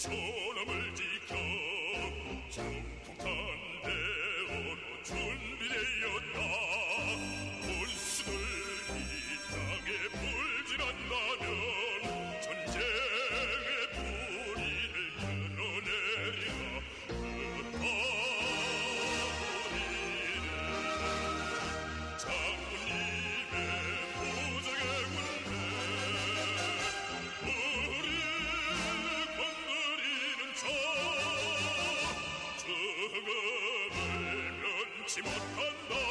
존엄을 지켜 정통한 대로 준비되었다. 불수들 이 땅에 불질한다면 멸면치 못한다.